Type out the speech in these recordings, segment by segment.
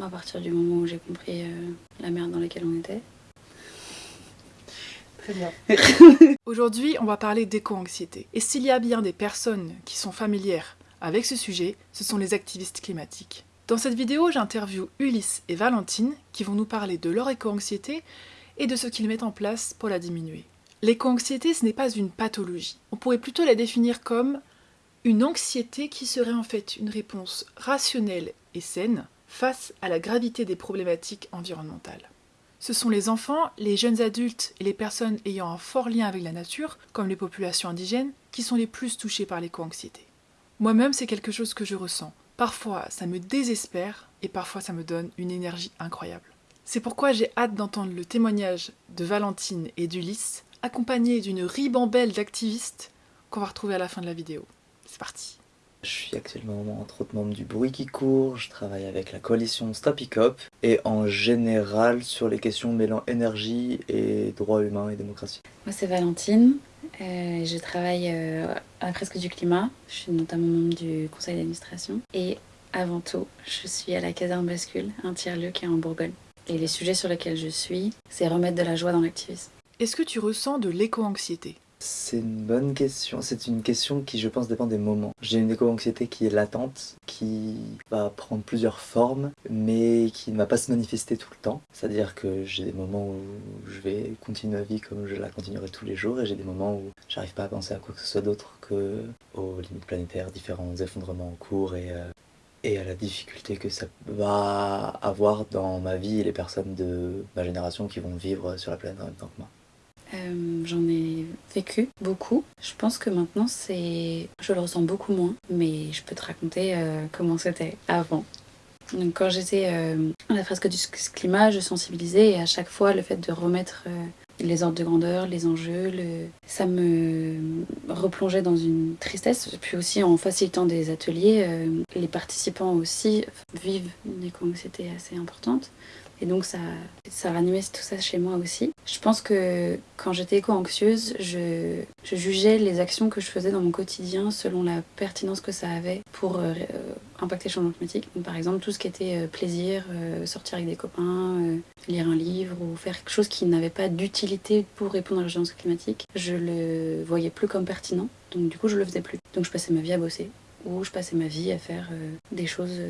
À partir du moment où j'ai compris euh, la merde dans laquelle on était. Très bien. Aujourd'hui, on va parler d'éco-anxiété. Et s'il y a bien des personnes qui sont familières avec ce sujet, ce sont les activistes climatiques. Dans cette vidéo, j'interviewe Ulysse et Valentine qui vont nous parler de leur éco-anxiété et de ce qu'ils mettent en place pour la diminuer. L'éco-anxiété, ce n'est pas une pathologie. On pourrait plutôt la définir comme une anxiété qui serait en fait une réponse rationnelle et saine face à la gravité des problématiques environnementales. Ce sont les enfants, les jeunes adultes et les personnes ayant un fort lien avec la nature, comme les populations indigènes, qui sont les plus touchées par l'éco-anxiété. Moi-même, c'est quelque chose que je ressens. Parfois, ça me désespère et parfois, ça me donne une énergie incroyable. C'est pourquoi j'ai hâte d'entendre le témoignage de Valentine et d'Ulysse, accompagnés d'une ribambelle d'activistes qu'on va retrouver à la fin de la vidéo. C'est parti je suis actuellement entre autres membre du Bruit qui court, je travaille avec la coalition Stop Hiccup et en général sur les questions mêlant énergie et droits humains et démocratie. Moi c'est Valentine, euh, je travaille euh, à Presque du Climat, je suis notamment membre du conseil d'administration et avant tout je suis à la caserne bascule, un tiers-lieu qui est en Bourgogne. Et les sujets sur lesquels je suis, c'est remettre de la joie dans l'activisme. Est-ce que tu ressens de l'éco-anxiété? C'est une bonne question. C'est une question qui, je pense, dépend des moments. J'ai une éco-anxiété qui est latente, qui va prendre plusieurs formes, mais qui ne va pas se manifester tout le temps. C'est-à-dire que j'ai des moments où je vais continuer ma vie comme je la continuerai tous les jours, et j'ai des moments où j'arrive pas à penser à quoi que ce soit d'autre que aux limites planétaires, différents effondrements en cours et euh, et à la difficulté que ça va avoir dans ma vie et les personnes de ma génération qui vont vivre sur la planète en même temps que moi. Euh, j'en ai vécu beaucoup. Je pense que maintenant, c'est, je le ressens beaucoup moins, mais je peux te raconter euh, comment c'était avant. Donc, quand j'étais euh, à la fresque du climat, je sensibilisais et à chaque fois, le fait de remettre les ordres de grandeur, les enjeux, ça me replongeait dans une tristesse. Puis aussi, en facilitant des ateliers, les participants aussi vivent une éco-anxiété assez importante. Et donc ça, ça ranimait tout ça chez moi aussi. Je pense que quand j'étais éco-anxieuse, je, jugeais les actions que je faisais dans mon quotidien selon la pertinence que ça avait pour euh, impacter le changement climatique. Donc, par exemple, tout ce qui était euh, plaisir, euh, sortir avec des copains, lire un livre ou faire quelque chose qui n'avait pas d'utilité pour répondre à l'urgence climatique, je le voyais plus comme pertinent. Donc du coup, je le faisais plus. Donc je passais ma vie à bosser ou je passais ma vie à faire des choses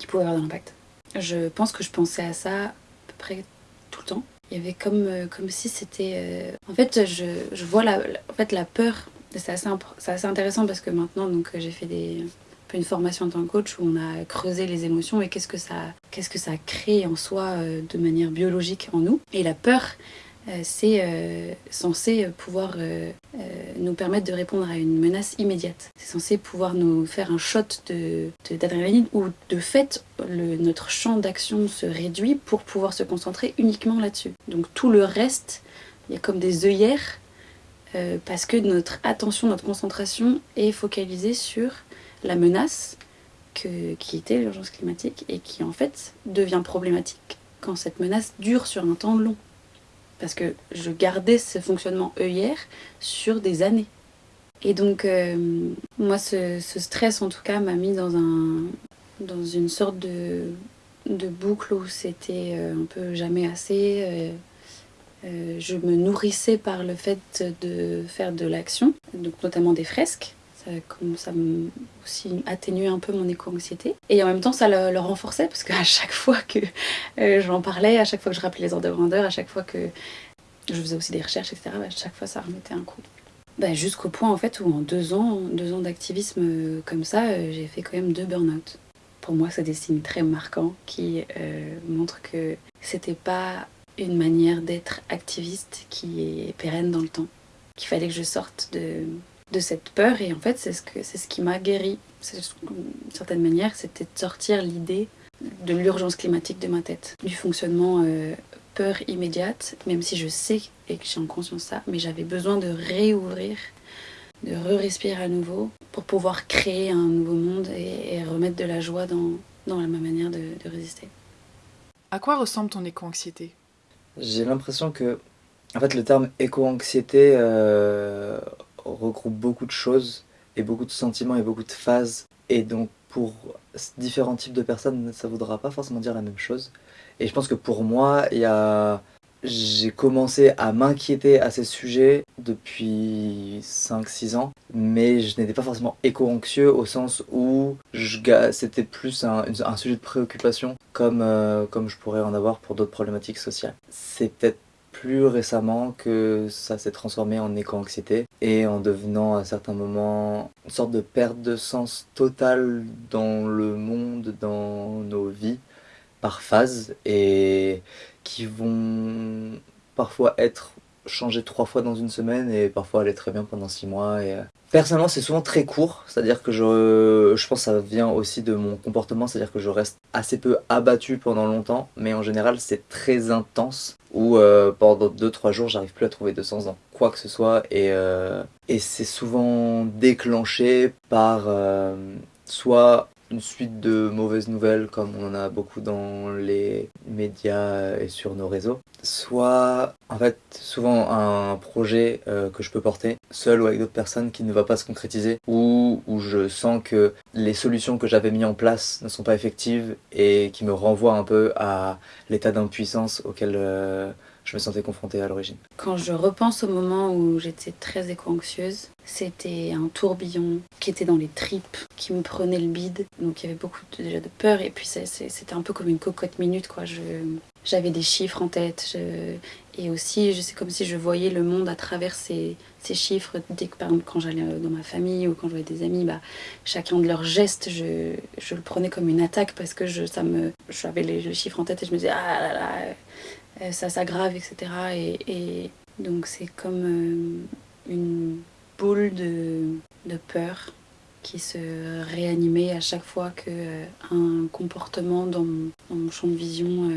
qui pouvaient avoir de l'impact. Je pense que je pensais à ça à peu près tout le temps. Il y avait comme, euh, comme si c'était... Euh, en fait, je, je vois la, en fait, la peur. C'est assez, assez, intéressant parce que maintenant, donc j'ai fait des, une formation en tant que coach où on a creusé les émotions et qu'est-ce que ça, qu'est-ce que ça crée en soi euh, de manière biologique en nous. Et la peur, euh, c'est euh, censé pouvoir euh, nous permettre de répondre à une menace immédiate. C'est censé pouvoir nous faire un shot d'adrénaline de, où de fait notre champ d'action se réduit pour pouvoir se concentrer uniquement là-dessus. Donc tout le reste, il y a comme des œillères parce que notre attention, notre concentration est focalisée sur la menace qui était l'urgence climatique et qui en fait devient problématique quand cette menace dure sur un temps long parce que je gardais ce fonctionnement œillère sur des années. Et donc, euh, moi, ce, stress, en tout cas, m'a mis dans, un, dans une sorte de, boucle où c'était euh, un peu jamais assez. Euh, je me nourrissais par le fait de faire de l'action, notamment des fresques. Ça, ça aussi atténué un peu mon éco-anxiété. Et en même temps, ça le, renforçait parce qu'à chaque fois que euh, j'en parlais, à chaque fois que je rappelais les ordres de grandeur, à chaque fois que je faisais aussi des recherches, etc., bah, à chaque fois ça remettait un coup. Bah, Jusqu'au point en fait où en deux ans, deux ans d'activisme euh, comme ça, euh, j'ai fait quand même deux burn-out. Pour moi, c'est des signes très marquants qui montrent que c'était pas une manière d'être activiste qui est pérenne dans le temps. Qu'il fallait que je sorte de, de cette peur et en fait c'est ce, que, c'est ce qui m'a guéri. D'une certaine manière, c'était de sortir l'idée de l'urgence climatique de ma tête, du fonctionnement euh, peur immédiate, même si je sais et que j'ai en conscience ça, mais j'avais besoin de réouvrir, de re-respirer à nouveau pour pouvoir créer un nouveau monde et, remettre de la joie dans, dans ma manière de, résister. À quoi ressemble ton éco-anxiété? J'ai l'impression que, en fait, le terme éco-anxiété euh, regroupe beaucoup de choses et beaucoup de sentiments et beaucoup de phases. Et donc pour différents types de personnes, ça ne voudra pas forcément dire la même chose. Et je pense que pour moi, il y a j'ai commencé à m'inquiéter à ces sujets depuis 5-6 ans, mais je n'étais pas forcément éco-anxieux au sens où c'était plus un, sujet de préoccupation comme, euh, comme je pourrais en avoir pour d'autres problématiques sociales. C'est peut-être plus récemment que ça s'est transformé en éco-anxiété et en devenant à certains moments une sorte de perte de sens totale dans le monde, dans nos vies, par phase et qui vont parfois être changés trois fois dans une semaine et parfois aller très bien pendant six mois. Et... Euh, personnellement, c'est souvent très court, c'est-à-dire que je, je pense que ça vient aussi de mon comportement, c'est-à-dire que je reste assez peu abattu pendant longtemps, mais en général, c'est très intense où euh, pendant deux trois jours, j'arrive plus à trouver de sens dans quoi que ce soit et, euh, et c'est souvent déclenché par soit une suite de mauvaises nouvelles comme on en a beaucoup dans les médias et sur nos réseaux, soit en fait souvent un projet euh, que je peux porter seul ou avec d'autres personnes qui ne va pas se concrétiser ou où je sens que les solutions que j'avais mis en place ne sont pas effectives et qui me renvoient un peu à l'état d'impuissance auquel euh, je me sentais confrontée à l'origine. Quand je repense au moment où j'étais très éco-anxieuse, c'était un tourbillon qui était dans les tripes, qui me prenait le bide. Donc il y avait beaucoup déjà de peur et puis c'était un peu comme une cocotte minute quoi. j'avais des chiffres en tête et aussi c'est comme si je voyais le monde à travers ces, chiffres. Dès que par exemple quand j'allais dans ma famille ou quand je voyais des amis, bah, chacun de leurs gestes, je, le prenais comme une attaque parce que ça me, j'avais les, chiffres en tête et je me disais ah là là euh, ça s'aggrave, etc. Et, donc c'est comme euh, une boule de, peur qui se réanimait à chaque fois qu'un euh, comportement dans mon, champ de vision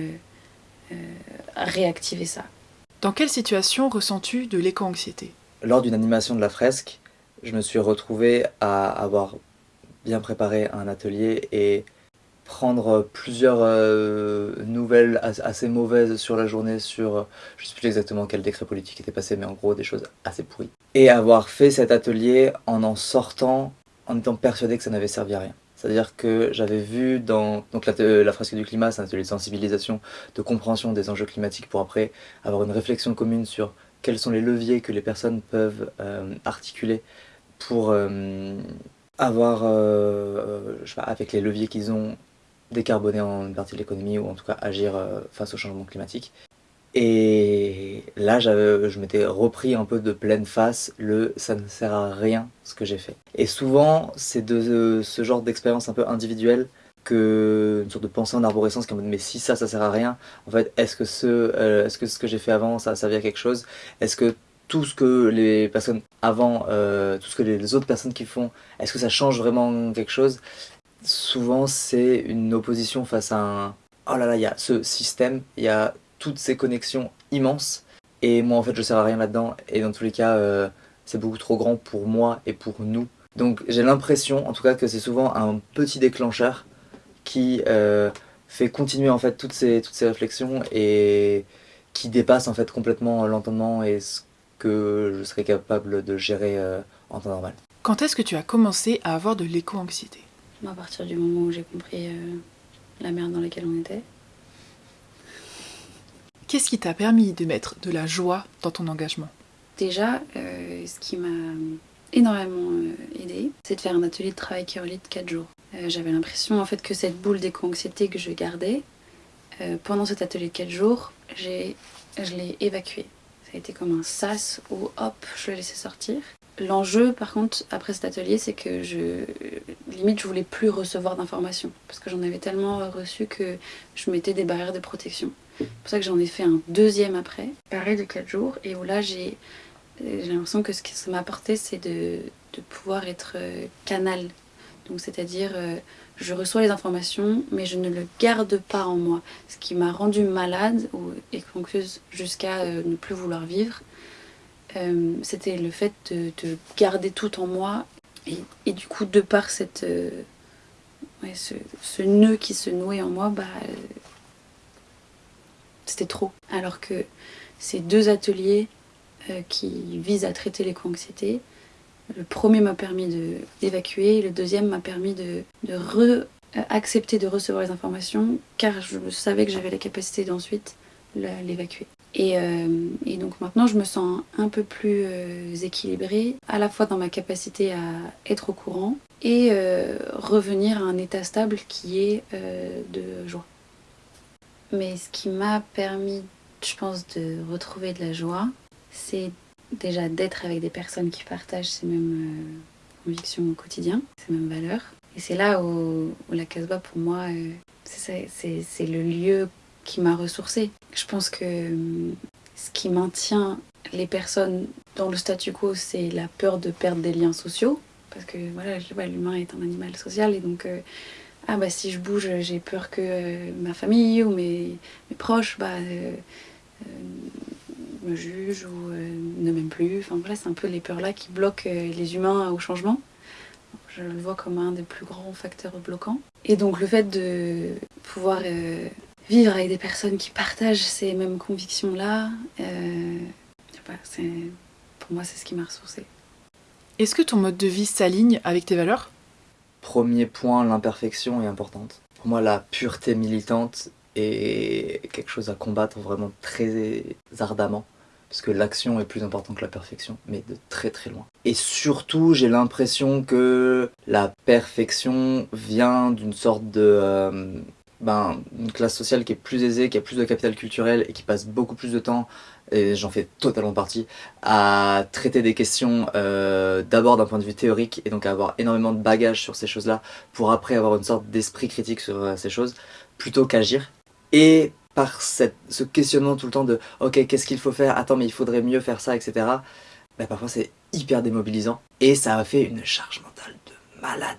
réactivait ça. Dans quelle situation ressens-tu de l'éco-anxiété? Lors d'une animation de la fresque, je me suis retrouvé à avoir bien préparé un atelier et prendre plusieurs euh, nouvelles assez mauvaises sur la journée sur, euh, je ne sais plus exactement quel décret politique était passé, mais en gros des choses assez pourries. Et avoir fait cet atelier en en sortant, en étant persuadé que ça n'avait servi à rien. C'est-à-dire que j'avais vu dans donc la, la fresque du climat, c'est un atelier de sensibilisation, de compréhension des enjeux climatiques pour après avoir une réflexion commune sur quels sont les leviers que les personnes peuvent euh, articuler pour avoir, je sais pas, avec les leviers qu'ils ont, décarboner en une partie de l'économie ou en tout cas agir euh, face au changement climatique. Et là, je m'étais repris un peu de pleine face le ça ne sert à rien ce que j'ai fait. Et souvent, c'est de ce genre d'expérience un peu individuelle que une sorte de pensée en arborescence qui est en mais si ça, ça sert à rien, en fait, est-ce que, ce, euh, est-ce que ce que j'ai fait avant, ça a servi à quelque chose? Est-ce que tout ce que les personnes avant, euh, tout ce que les autres personnes qui font, est-ce que ça change vraiment quelque chose? Souvent c'est une opposition face à un oh là là, il y a ce système, il y a toutes ces connexions immenses et moi en fait je sers à rien là-dedans et dans tous les cas euh, c'est beaucoup trop grand pour moi et pour nous. Donc j'ai l'impression en tout cas que c'est souvent un petit déclencheur qui euh, fait continuer en fait toutes ces, réflexions et qui dépasse en fait complètement l'entendement et ce que je serais capable de gérer euh, en temps normal. Quand est-ce que tu as commencé à avoir de l'éco-anxiété? À partir du moment où j'ai compris euh, la merde dans laquelle on était. Qu'est-ce qui t'a permis de mettre de la joie dans ton engagement? Déjà, euh, ce qui m'a énormément euh, aidé, c'est de faire un atelier de travail de 4 jours. J'avais l'impression en fait que cette boule d'éco-anxiété que je gardais, pendant cet atelier de 4 jours, je l'ai évacué. Ça a été comme un sas où hop, je le laissais sortir. L'enjeu, par contre, après cet atelier, c'est que je, limite, je voulais plus recevoir d'informations parce que j'en avais tellement reçu que je mettais des barrières de protection. C'est pour ça que j'en ai fait un deuxième après, pareil de 4 jours, et où là, j'ai l'impression que ce que ça m'a apporté, c'est de, pouvoir être euh, canal. Donc, c'est-à-dire, euh, je reçois les informations, mais je ne le garde pas en moi. Ce qui m'a rendu malade et concluse jusqu'à euh, ne plus vouloir vivre euh, c'était le fait de, garder tout en moi. Et, du coup, de par euh, ce, nœud qui se nouait en moi, bah, euh, c'était trop. Alors que ces deux ateliers qui visent à traiter l'éco-anxiété, Le premier m'a permis d'évacuer, le deuxième m'a permis de, de re, accepter de recevoir les informations, car je savais que j'avais la capacité d'ensuite l'évacuer. Et, euh, et, donc maintenant, je me sens un peu plus euh, équilibrée, à la fois dans ma capacité à être au courant et euh, revenir à un état stable qui est de joie. Mais ce qui m'a permis, je pense, de retrouver de la joie, c'est déjà d'être avec des personnes qui partagent ces mêmes convictions au quotidien, ces mêmes valeurs. Et c'est là où, où, la Casbah, pour moi, c'est le lieu qui m'a ressourcée. Je pense que hum, ce qui maintient les personnes dans le statu quo, c'est la peur de perdre des liens sociaux. Parce que voilà, l'humain est un animal social et donc euh, ah bah si je bouge, j'ai peur que euh, ma famille ou mes, proches bah, euh, me jugent ou ne m'aiment plus. Enfin voilà, c'est un peu les peurs là qui bloquent les humains au changement. Je le vois comme un des plus grands facteurs bloquants. Et donc le fait de pouvoir vivre avec des personnes qui partagent ces mêmes convictions-là, euh, pour moi, c'est ce qui m'a ressourcée. Est-ce que ton mode de vie s'aligne avec tes valeurs? Premier point, l'imperfection est importante. Pour moi, la pureté militante est quelque chose à combattre vraiment très ardemment. Parce que l'action est plus importante que la perfection, mais de très très loin. Et surtout, j'ai l'impression que la perfection vient d'une sorte de... Euh, ben, une classe sociale qui est plus aisée, qui a plus de capital culturel et qui passe beaucoup plus de temps, et j'en fais totalement partie, à traiter des questions euh, d'abord d'un point de vue théorique et donc à avoir énormément de bagages sur ces choses-là pour après avoir une sorte d'esprit critique sur euh, ces choses, plutôt qu'agir. Et par cette, ce questionnement tout le temps de « ok, qu'est-ce qu'il faut faire? Attends, mais il faudrait mieux faire ça, etc. Ben, parfois c'est hyper démobilisant et ça a fait une charge mentale de malade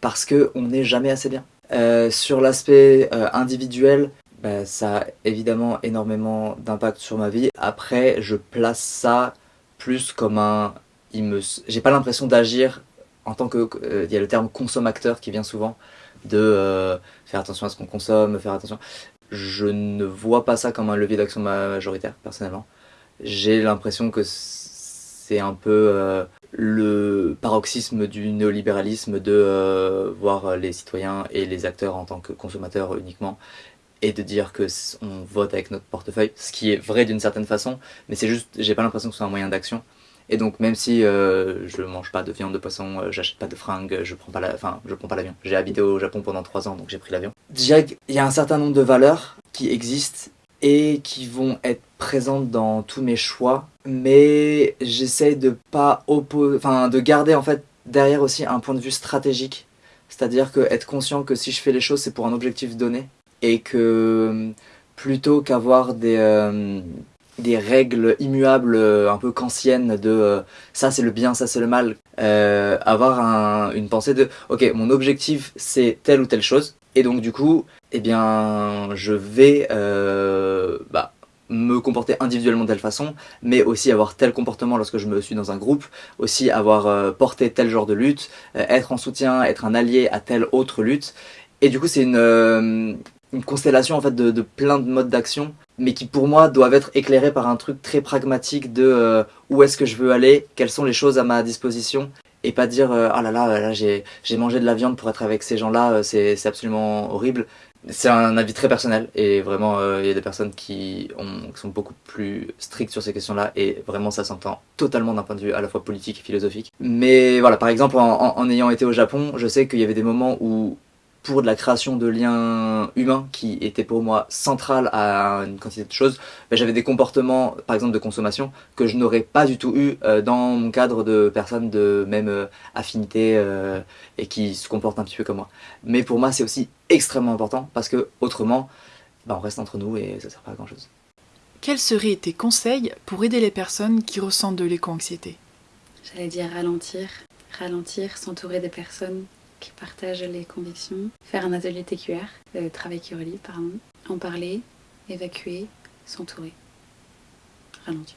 parce qu'on n'est jamais assez bien. Euh, sur l'aspect euh, individuel, bah, ça a évidemment énormément d'impact sur ma vie. Après, je place ça plus comme un... Me... J'ai pas l'impression d'agir en tant que... Euh, il y a le terme consommateur qui vient souvent, de faire attention à ce qu'on consomme, faire attention... Je ne vois pas ça comme un levier d'action majoritaire, personnellement. J'ai l'impression que c'est un peu le paroxysme du néolibéralisme de euh, voir les citoyens et les acteurs en tant que consommateurs uniquement et de dire que on vote avec notre portefeuille, ce qui est vrai d'une certaine façon, mais c'est juste, j'ai pas l'impression que ce soit un moyen d'action. Et donc même si euh, je mange pas de viande de poisson, euh, j'achète pas de fringues, je prends pas la, enfin je prends pas l'avion. J'ai habité au Japon pendant 3 ans donc j'ai pris l'avion. Il y a un certain nombre de valeurs qui existent et qui vont être présentes dans tous mes choix, mais j'essaie de pas opposer, enfin de garder en fait derrière aussi un point de vue stratégique, c'est-à-dire que être conscient que si je fais les choses c'est pour un objectif donné. Et que plutôt qu'avoir des euh, des règles immuables un peu kantiennes de euh, ça c'est le bien, ça c'est le mal, euh, avoir une pensée de ok mon objectif c'est telle ou telle chose et donc du coup eh bien, je vais euh, bah, me comporter individuellement de telle façon, mais aussi avoir tel comportement lorsque je me suis dans un groupe, aussi avoir euh, porté tel genre de lutte, euh, être en soutien, être un allié à telle autre lutte. Et du coup, c'est une, constellation en fait de, de plein de modes d'action, mais qui pour moi doivent être éclairés par un truc très pragmatique de où est-ce que je veux aller, quelles sont les choses à ma disposition, et pas dire ah là là, là j'ai mangé de la viande pour être avec ces gens-là, c'est absolument horrible. C'est un avis très personnel et vraiment euh, il y a des personnes qui, ont, sont beaucoup plus strictes sur ces questions-là et vraiment ça s'entend totalement d'un point de vue à la fois politique et philosophique. Mais voilà, par exemple en ayant été au Japon, je sais qu'il y avait des moments où pour de la création de liens humains qui était pour moi central à une quantité de choses, ben, j'avais des comportements, par exemple de consommation, que je n'aurais pas du tout eu euh, dans mon cadre de personnes de même euh, affinité euh, et qui se comportent un petit peu comme moi. Mais pour moi c'est aussi extrêmement important parce que autrement, ben, on reste entre nous et ça sert pas à grand chose. Quels seraient tes conseils pour aider les personnes qui ressentent de l'éco-anxiété? J'allais dire ralentir, ralentir, s'entourer des personnes qui les convictions, faire un atelier TQR, le travail qui relie, pardon, en parler, évacuer, s'entourer, ralentir.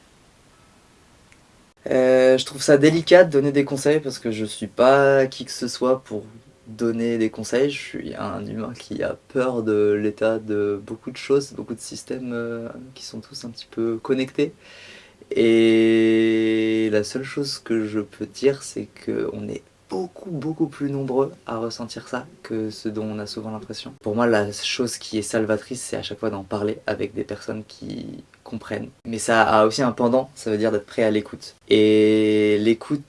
Euh, je trouve ça délicat de donner des conseils parce que je suis pas qui que ce soit pour donner des conseils. Je suis un humain qui a peur de l'état de beaucoup de choses, beaucoup de systèmes euh, qui sont tous un petit peu connectés. Et la seule chose que je peux dire, c'est qu'on est beaucoup beaucoup plus nombreux à ressentir ça que ce dont on a souvent l'impression. Pour moi la chose qui est salvatrice c'est à chaque fois d'en parler avec des personnes qui comprennent. Mais ça a aussi un pendant, ça veut dire d'être prêt à l'écoute. Et l'écoute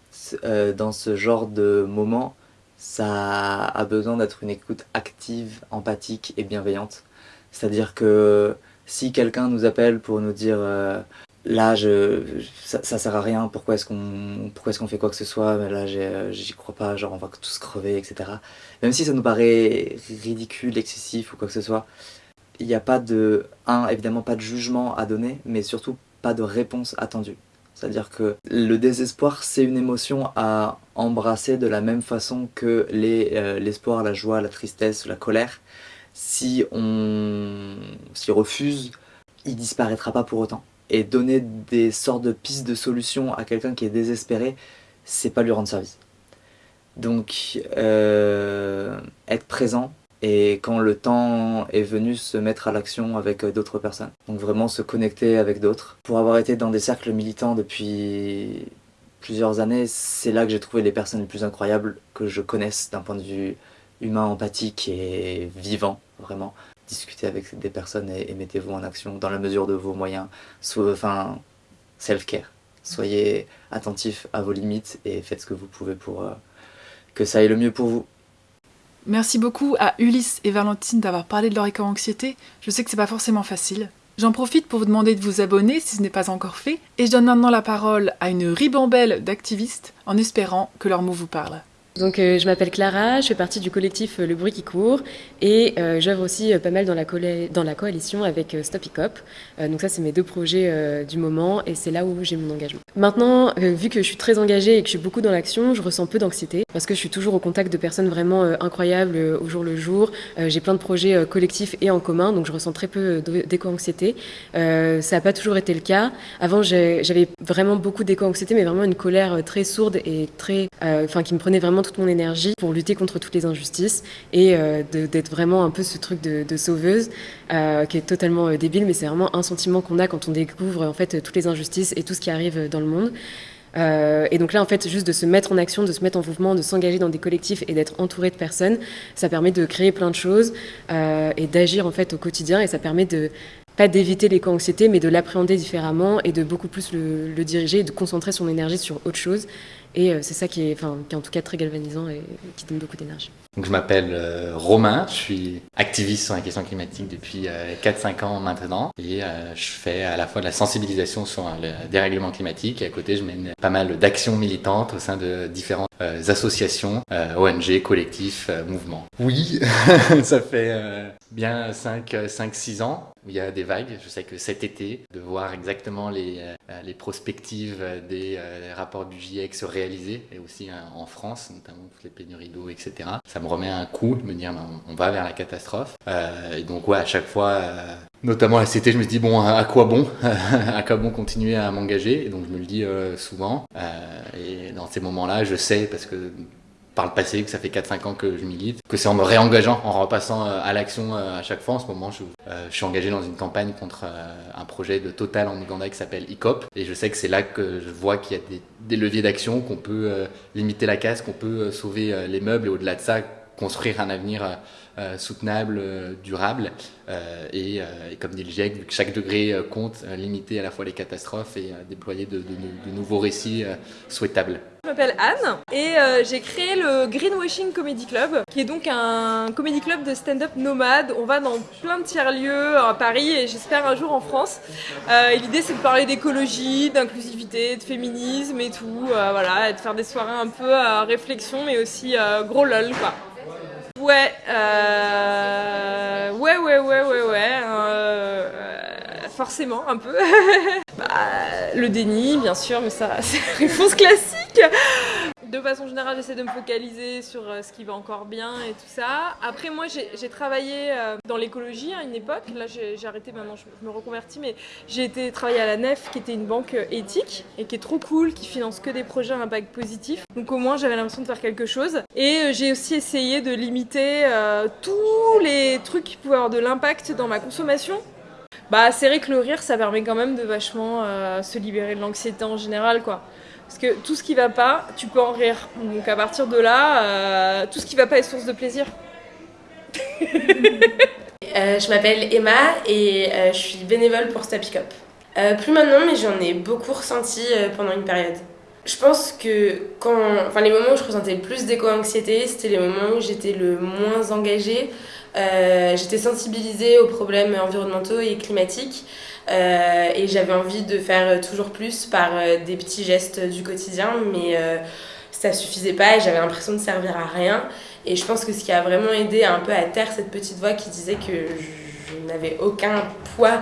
euh, dans ce genre de moment, ça a besoin d'être une écoute active, empathique et bienveillante. C'est-à-dire que si quelqu'un nous appelle pour nous dire euh, là je, ça, sert à rien, pourquoi est-ce qu'on est fait quoi que ce soit, là j'y crois pas, genre on va tous crever, etc. Même si ça nous paraît ridicule, excessif ou quoi que ce soit, il n'y a pas de, un, évidemment pas de jugement à donner, mais surtout pas de réponse attendue. C'est-à-dire que le désespoir, c'est une émotion à embrasser de la même façon que euh, l'espoir, la joie, la tristesse, la colère. Si on s'y refuse, il disparaîtra pas pour autant. Et donner des sortes de pistes de solutions à quelqu'un qui est désespéré, c'est pas lui rendre service. Donc, euh, être présent, et quand le temps est venu se mettre à l'action avec euh, d'autres personnes. Donc vraiment se connecter avec d'autres. Pour avoir été dans des cercles militants depuis plusieurs années, c'est là que j'ai trouvé les personnes les plus incroyables que je connaisse d'un point de vue humain, empathique et vivant, vraiment. Discutez avec des personnes et, mettez-vous en action dans la mesure de vos moyens. enfin, self-care. Soyez attentif à vos limites et faites ce que vous pouvez pour euh, que ça aille le mieux pour vous. Merci beaucoup à Ulysse et Valentine d'avoir parlé de leur éco-anxiété. Je sais que c'est pas forcément facile. J'en profite pour vous demander de vous abonner si ce n'est pas encore fait, et je donne maintenant la parole à une ribambelle d'activistes en espérant que leur mot vous parle. Donc euh, je m'appelle Clara, je fais partie du collectif euh, Le Bruit qui court et euh, j'œuvre aussi pas mal dans la, coalition avec Stop Hicop. donc ça c'est mes deux projets du moment et c'est là où j'ai mon engagement. Maintenant, vu que je suis très engagée et que je suis beaucoup dans l'action, je ressens peu d'anxiété parce que je suis toujours au contact de personnes vraiment incroyables au jour le jour. j'ai plein de projets collectifs et en commun donc je ressens très peu d'éco-anxiété. ça n'a pas toujours été le cas. Avant j'avais vraiment beaucoup d'éco-anxiété mais vraiment une colère très sourde et très, enfin qui me prenait vraiment toute mon énergie pour lutter contre toutes les injustices et euh, d'être vraiment un peu ce truc de, sauveuse euh, qui est totalement euh, débile, mais c'est vraiment un sentiment qu'on a quand on découvre en fait toutes les injustices et tout ce qui arrive dans le monde. et donc là, en fait, juste de se mettre en action, de se mettre en mouvement, de s'engager dans des collectifs et d'être entouré de personnes, ça permet de créer plein de choses et d'agir en fait au quotidien. Et ça permet de pas d'éviter l'éco-anxiété, mais de l'appréhender différemment et de beaucoup plus le, le, diriger et de concentrer son énergie sur autre chose. Et euh, c'est ça qui est, enfin, qui est en tout cas très galvanisant et qui donne beaucoup d'énergie. Donc je m'appelle euh, Romain, je suis activiste sur la question climatique depuis 4-5 euh, ans maintenant et je fais à la fois de la sensibilisation sur le dérèglement climatique et à côté je mène pas mal d'actions militantes au sein de différentes associations, ONG, collectifs, mouvements. Oui, ça fait bien 5-6 ans où il y a des vagues. Je sais que cet été, de voir exactement les, euh, les perspectives des euh, rapports du GIEC se réaliser, et aussi hein, en France, notamment les pénuries d'eau, etc., ça me remet un coup de me dire ben, on va vers la catastrophe. Euh, et donc, ouais, à chaque fois, notamment à cet été, je me dis bon, à quoi bon À quoi bon continuer à m'engager? Et donc, je me le dis souvent. et dans ces moments-là, je sais, parce que par le passé, que ça fait 4-5 ans que je milite, que c'est en me réengageant, en repassant euh, à l'action euh, à chaque fois. En ce moment, je, euh, suis engagé dans une campagne contre un projet de Total en Ouganda qui s'appelle ICOP. Et je sais que c'est là que je vois qu'il y a des leviers d'action, qu'on peut limiter la casse, qu'on peut sauver les meubles et au-delà de ça, construire un avenir soutenable, durable. Et, et, comme dit le GIEC, vu que chaque degré compte, limiter à la fois les catastrophes et déployer de, nouveaux récits souhaitables. Je m'appelle Anne et euh, j'ai créé le Greenwashing Comedy Club, qui est donc un comedy club de stand-up nomade. On va dans plein de tiers-lieux à Paris et j'espère un jour en France. Euh, l'idée c'est de parler d'écologie, d'inclusivité, de féminisme et tout, euh, voilà, et de faire des soirées un peu à réflexion, mais aussi gros lol quoi. Ouais, ouais, ouais, ouais, ouais, ouais forcément un peu. bah, le déni, bien sûr, mais ça, c'est la réponse classique. De façon générale, j'essaie de me focaliser sur euh, ce qui va encore bien et tout ça. Après, moi, j'ai travaillé euh, dans l'écologie à une époque. Là, j'ai arrêté maintenant, je me reconvertis, mais j'ai été travailler à la NEF, qui était une banque euh, éthique et qui est trop cool, qui finance que des projets à impact positif. Donc, au moins, j'avais l'impression de faire quelque chose. Et j'ai aussi essayé de limiter tous les trucs qui pouvaient avoir de l'impact dans ma consommation Bah, c'est vrai que le rire, ça permet quand même de vachement euh, se libérer de l'anxiété en général, quoi. Parce que tout ce qui va pas, tu peux en rire. Donc à partir de là, euh, tout ce qui va pas est source de plaisir. Euh, je m'appelle Emma et je suis bénévole pour Stop Up. Plus maintenant, mais j'en ai beaucoup ressenti pendant une période. Je pense que quand, enfin, les moments où je ressentais le plus d'éco-anxiété, c'était les moments où j'étais le moins engagée. Euh, j'étais sensibilisée aux problèmes environnementaux et climatiques euh, et j'avais envie de faire toujours plus par euh, des petits gestes du quotidien, mais ça suffisait pas et j'avais l'impression de servir à rien. Et je pense que ce qui a vraiment aidé un peu à taire cette petite voix qui disait que je n'avais aucun poids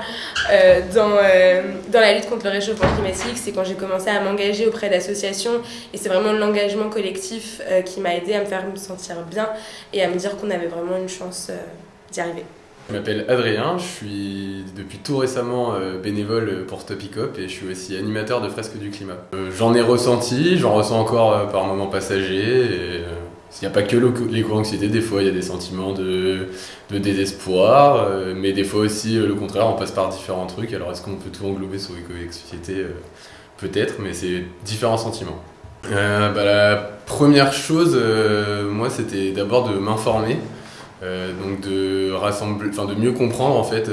euh, dans, euh, dans la lutte contre le réchauffement climatique, c'est quand j'ai commencé à m'engager auprès d'associations. Et c'est vraiment l'engagement collectif euh, qui m'a aidé à me faire me sentir bien et à me dire qu'on avait vraiment une chance d'y arriver. Je m'appelle Adrien, je suis depuis tout récemment bénévole pour Stopicop et je suis aussi animateur de fresques du climat. J'en ai ressenti, j'en ressens encore par moments passagers. et, Il n'y a pas que l'éco- l'éco-anxiété, des fois il y a des sentiments de, de désespoir, euh, mais des fois aussi euh, le contraire, on passe par différents trucs. Alors est-ce qu'on peut tout englober sous l'éco-anxiété Euh, Peut-être, mais c'est différents sentiments. Euh, bah, la première chose, moi, c'était d'abord de m'informer. Donc de rassembler, de mieux comprendre en fait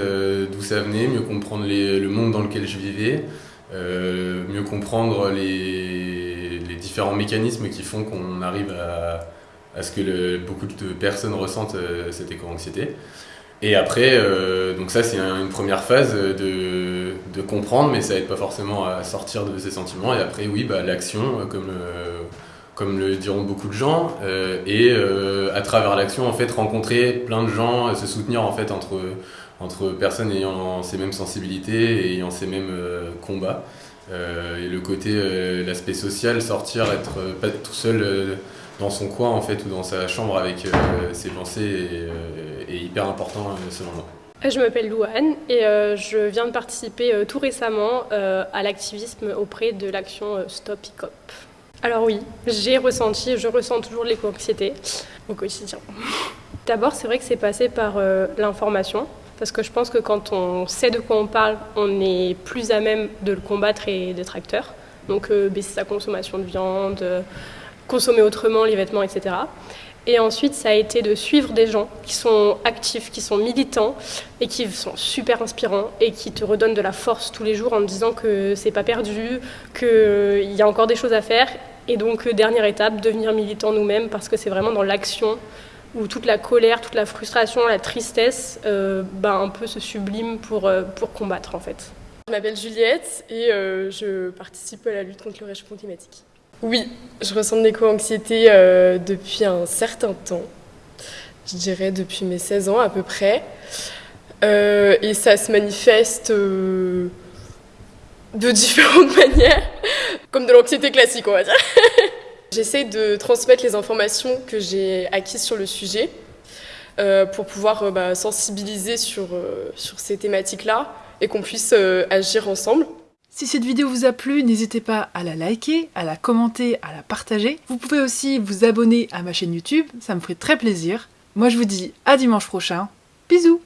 d'où ça venait, mieux comprendre le monde dans lequel je vivais, mieux comprendre les, les différents mécanismes qui font qu'on arrive à, à ce que beaucoup de personnes ressentent euh, cette éco-anxiété. Et après, euh, donc ça c'est un- une première phase de, comprendre, mais ça aide pas forcément à sortir de ces sentiments. Et après, oui, bah, l'action, euh, comme le, diront beaucoup de gens, et à travers l'action, en fait, rencontrer plein de gens, se soutenir en fait entre, personnes ayant ces mêmes sensibilités et ayant ces mêmes combats. Et le côté, l'aspect social, sortir, être pas tout seul dans son coin en fait ou dans sa chambre avec euh, ses pensées est, euh, hyper important euh, selon moi. Je m'appelle Louane et je viens de participer tout récemment à l'activisme auprès de l'action Stop ICOP. Alors oui, j'ai ressenti, je ressens toujours l'éco-anxiété au quotidien. D'abord, c'est vrai que c'est passé par l'information, parce que je pense que quand on sait de quoi on parle, on est plus à même de le combattre et d'être acteur. Donc baisser sa consommation de viande, consommer autrement les vêtements, etc. Et ensuite, ça a été de suivre des gens qui sont actifs, qui sont militants et qui sont super inspirants et qui te redonnent de la force tous les jours en te disant que c'est pas perdu, qu'il y a encore des choses à faire. Et donc, euh, dernière étape, devenir militant nous-mêmes parce que c'est vraiment dans l'action où toute la colère, toute la frustration, la tristesse, euh, ben, un peu se sublime pour, euh, pour combattre en fait. Je m'appelle Juliette et euh, je participe à la lutte contre le réchauffement climatique. Oui, je ressens de l'éco-anxiété euh, depuis un certain temps. Je dirais depuis mes 16 ans à peu près. Euh, et ça se manifeste euh, de différentes manières, comme de l'anxiété classique, on va dire. J'essaie de transmettre les informations que j'ai acquises sur le sujet pour pouvoir bah, sensibiliser sur, sur ces thématiques-là et qu'on puisse agir ensemble. Si cette vidéo vous a plu, n'hésitez pas à la liker, à la commenter, à la partager. Vous pouvez aussi vous abonner à ma chaîne YouTube, ça me ferait très plaisir. Moi je vous dis à dimanche prochain. Bisous